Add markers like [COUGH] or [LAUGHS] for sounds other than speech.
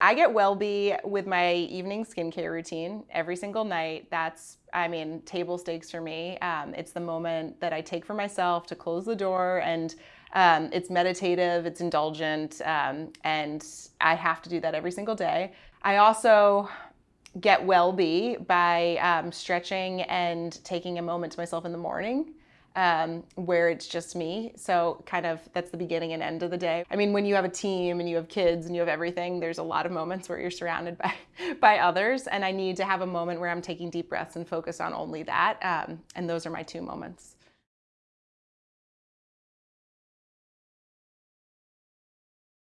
I get well-be with my evening skincare routine every single night. That's, I mean, table stakes for me. Um, it's the moment that I take for myself to close the door and um, it's meditative, it's indulgent, um, and I have to do that every single day. I also get well-be by um, stretching and taking a moment to myself in the morning um, where it's just me. So kind of that's the beginning and end of the day. I mean, when you have a team and you have kids and you have everything, there's a lot of moments where you're surrounded by, [LAUGHS] by others. And I need to have a moment where I'm taking deep breaths and focus on only that. Um, and those are my two moments.